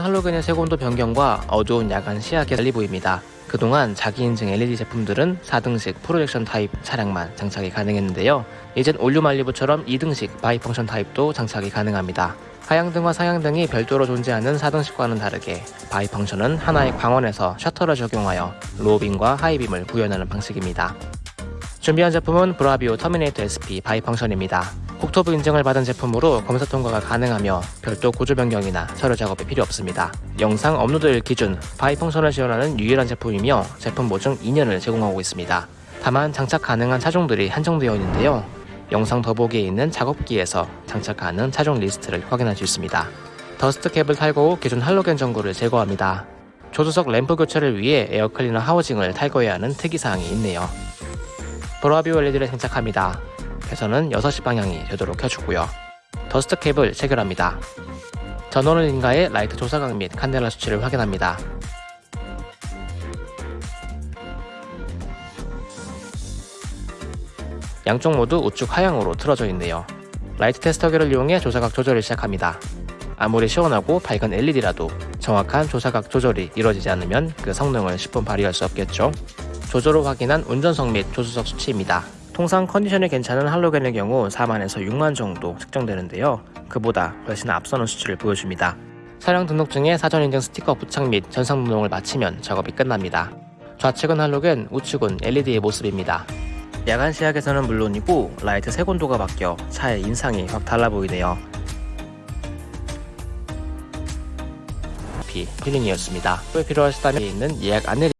할로겐의 색온도 변경과 어두운 야간 시야가 달리 보입니다. 그동안 자기 인증 LED 제품들은 4등식 projection 타입 차량만 장착이 가능했는데요. 이젠 올 뉴 말리부처럼 2등식 bi-function 타입도 장착이 가능합니다. 하향등과 상향등이 별도로 존재하는 4등식과는 다르게 bi-function은 하나의 광원에서 셔터를 적용하여 로우빔과 하이빔을 구현하는 방식입니다. 준비한 제품은 브라비오 터미네이터 SP bi-function입니다. 국토부 인증을 받은 제품으로 검사 통과가 가능하며 별도 구조 변경이나 서류 작업이 필요 없습니다. 영상 업로드일 기준 bi-function을 지원하는 유일한 제품이며 제품 보증 2년을 제공하고 있습니다. 다만 장착 가능한 차종들이 한정되어 있는데요. 영상 더보기에 있는 작업기에서 장착 가능 차종 리스트를 확인할 수 있습니다. dust cap을 탈거 후 기존 할로겐 전구를 제거합니다. 조수석 램프 교체를 위해 air cleaner housing을 탈거해야 하는 특이사항이 있네요. 브라비오 LED를 장착합니다. 배선은 6시 방향이 되도록 껴주고요. dust cap을 체결합니다. 전원을 인가해 라이트 조사각 및 칸델라 수치를 확인합니다. 양쪽 모두 우측 하향으로 틀어져 있네요. 라이트 테스터기를 이용해 조사각 조절을 시작합니다. 아무리 시원하고 밝은 LED라도 정확한 조사각 조절이 이루어지지 않으면 그 성능을 10분 발휘할 수 없겠죠. 후 확인한 운전석 및 조수석 수치입니다. 통상 컨디션이 괜찮은 할로겐의 경우 4만에서 6만 정도 측정되는데요. 그보다 훨씬 앞서는 수치를 보여줍니다. 차량 등록증에 사전 인증 스티커 부착 및 전산 등록을 마치면 작업이 끝납니다. 좌측은 할로겐, 우측은 LED의 모습입니다. 야간 시야에서는 물론이고 라이트 색온도가 바뀌어 차의 인상이 확 달라 보이네요. 피 필링이었습니다. 또 필요하시다면 있는 예약 안내